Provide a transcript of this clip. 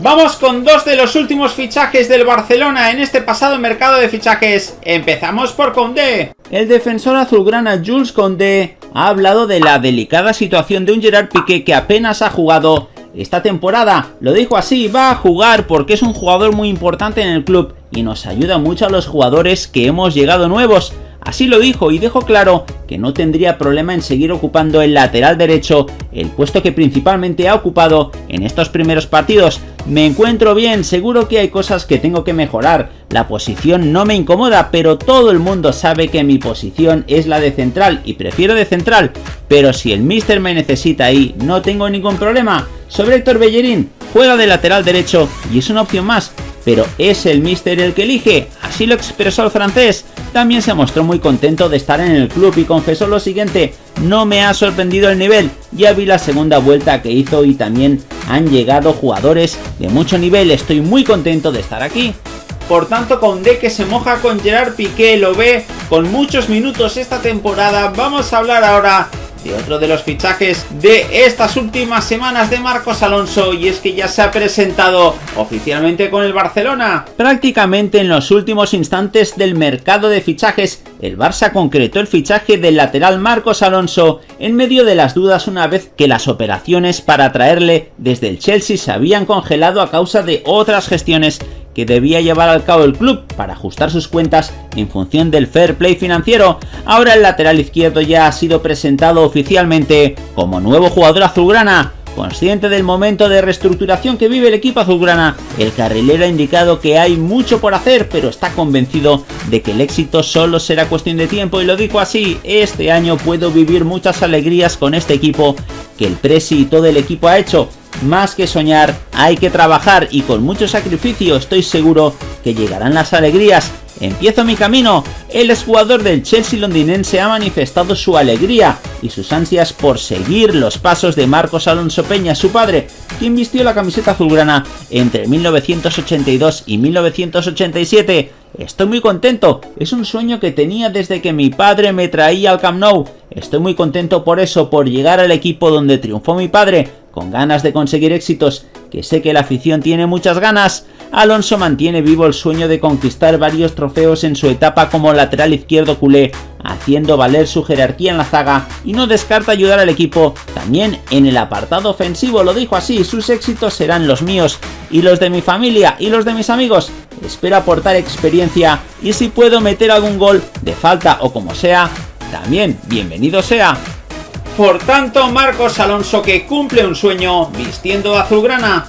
Vamos con dos de los últimos fichajes del Barcelona en este pasado mercado de fichajes. Empezamos por Condé. El defensor azulgrana Jules Condé ha hablado de la delicada situación de un Gerard Piqué que apenas ha jugado esta temporada. Lo dijo así, va a jugar porque es un jugador muy importante en el club y nos ayuda mucho a los jugadores que hemos llegado nuevos. Así lo dijo y dejó claro que no tendría problema en seguir ocupando el lateral derecho, el puesto que principalmente ha ocupado en estos primeros partidos. Me encuentro bien, seguro que hay cosas que tengo que mejorar, la posición no me incomoda, pero todo el mundo sabe que mi posición es la de central y prefiero de central, pero si el mister me necesita ahí, no tengo ningún problema. Sobre Héctor Bellerín, juega de lateral derecho y es una opción más, pero es el mister el que elige, así lo expresó el francés. También se mostró muy contento de estar en el club y confesó lo siguiente, no me ha sorprendido el nivel, ya vi la segunda vuelta que hizo y también han llegado jugadores de mucho nivel, estoy muy contento de estar aquí. Por tanto, con D que se moja con Gerard Piqué, lo ve con muchos minutos esta temporada. Vamos a hablar ahora de otro de los fichajes de estas últimas semanas de Marcos Alonso y es que ya se ha presentado oficialmente con el Barcelona. Prácticamente en los últimos instantes del mercado de fichajes, el Barça concretó el fichaje del lateral Marcos Alonso en medio de las dudas una vez que las operaciones para traerle desde el Chelsea se habían congelado a causa de otras gestiones que debía llevar al cabo el club para ajustar sus cuentas en función del fair play financiero. Ahora el lateral izquierdo ya ha sido presentado oficialmente como nuevo jugador azulgrana. Consciente del momento de reestructuración que vive el equipo azulgrana, el carrilero ha indicado que hay mucho por hacer, pero está convencido de que el éxito solo será cuestión de tiempo y lo dijo así, este año puedo vivir muchas alegrías con este equipo que el Presi y todo el equipo ha hecho, más que soñar, hay que trabajar y con mucho sacrificio estoy seguro que llegarán las alegrías. Empiezo mi camino. El exjugador del Chelsea londinense ha manifestado su alegría y sus ansias por seguir los pasos de Marcos Alonso Peña, su padre, quien vistió la camiseta azulgrana entre 1982 y 1987. Estoy muy contento, es un sueño que tenía desde que mi padre me traía al Camp Nou. Estoy muy contento por eso, por llegar al equipo donde triunfó mi padre, con ganas de conseguir éxitos, que sé que la afición tiene muchas ganas, Alonso mantiene vivo el sueño de conquistar varios trofeos en su etapa como lateral izquierdo culé, haciendo valer su jerarquía en la zaga y no descarta ayudar al equipo también en el apartado ofensivo, lo dijo así, sus éxitos serán los míos y los de mi familia y los de mis amigos. Espero aportar experiencia y si puedo meter algún gol de falta o como sea, también bienvenido sea. Por tanto, Marcos Alonso que cumple un sueño vistiendo azulgrana